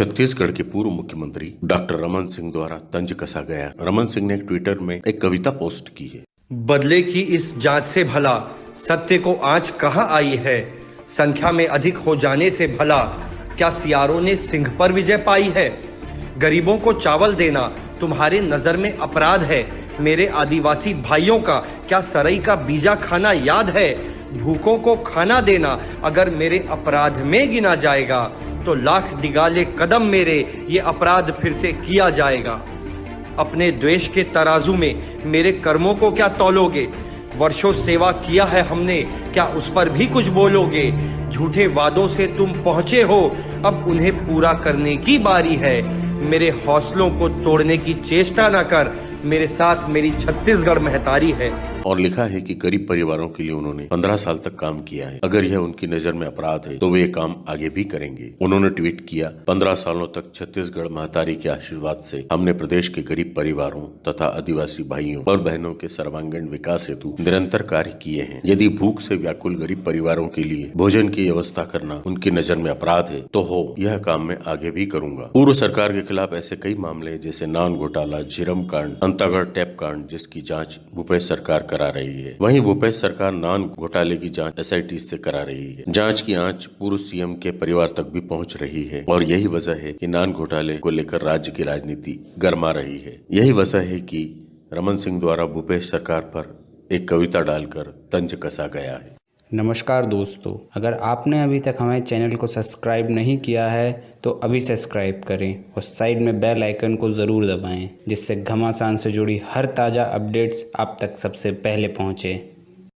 छत्तीसगढ़ के पूर्व मुख्यमंत्री डॉक्टर रमन सिंह द्वारा तंज कसा गया। रमन सिंह ने ट्विटर में एक कविता पोस्ट की है। बदले की इस जाँच से भला, सत्य को आज कहाँ आई है? संख्या में अधिक हो जाने से भला, क्या सियारों ने सिंह पर विजय पाई है? गरीबों को चावल देना तुम्हारे नज़र में अपराध है। मेरे आदिवासी भाइयों का क्या सरई का बीजा खाना याद है? भूखों को खाना देना अगर मेरे अपराध में गिना जाएगा। तो लाख निगाले कदम मेरे ये अपराध फिर से किया जाएगा। अपने द्वेष के तराजू में मेरे कर्मों को क्या तोलोगे? वर्षों सेवा किया है हमने, क्या उस पर भी कुछ बोलोगे? झूठे वादों से तुम पहुँचे हो, अब उन्हें पूरा करने की बारी है। मेरे हौसलों को तोड़ने की चेष्टा ना कर मेरे साथ मेरी छत्तीसगढ़ महतारी है। और लिखा है कि गरीब परिवारों के लिए उन्होंने पंद्रह साल तक काम किया है। अगर यह उनकी नज़र में अपराध है तो वे काम आगे भी करेंगे। उन्होंने ट्वीट किया, पंद्रह सालों तक छत्तीसगढ़ महतारी के आशीर्वाद से हमने प्रदेश के गरीब परिवारों तथा आदिवासी भाइयों और बहनों के सर्वांगीण विकास हेतु निरंतर कार्य किए हैं। यदि भूख से व्याकुल गरीब परिवारों के लिए भोजन की व्यवस्था करना उनकी नज़र में अपराध है तो हो, यह काम मैं आगे भी करूँगा। पूर्व सरकार के खिलाफ ऐसे कई मामले जैसे नान घोटाला, झिरम कांड अंतागढ़ टैप कांड, जिसकी जाँच भूपेश सरकार करा रही है। वहीं भूपेश सरकार नान घोटाले की जाँच एसआईटी से करा रही है। जाँच की आँच पूर्व सीएम के परिवार तक भी पहुँच रही है और यही वजह है कि नान घोटाले को लेकर राज्य की राजनीति गर्मा रही है। यही वजह है कि रमन सिंह द्वारा भूपेश सरकार पर एक कविता डालकर तंज कसा गया है। नमस्कार दोस्तों, अगर आपने अभी तक हमारे चैनल को सब्सक्राइब नहीं किया है तो अभी सब्सक्राइब करें और साइड में बेल आइकन को ज़रूर दबाएँ, जिससे घमासान से जुड़ी हर ताज़ा अपडेट्स आप तक सबसे पहले पहुँचें।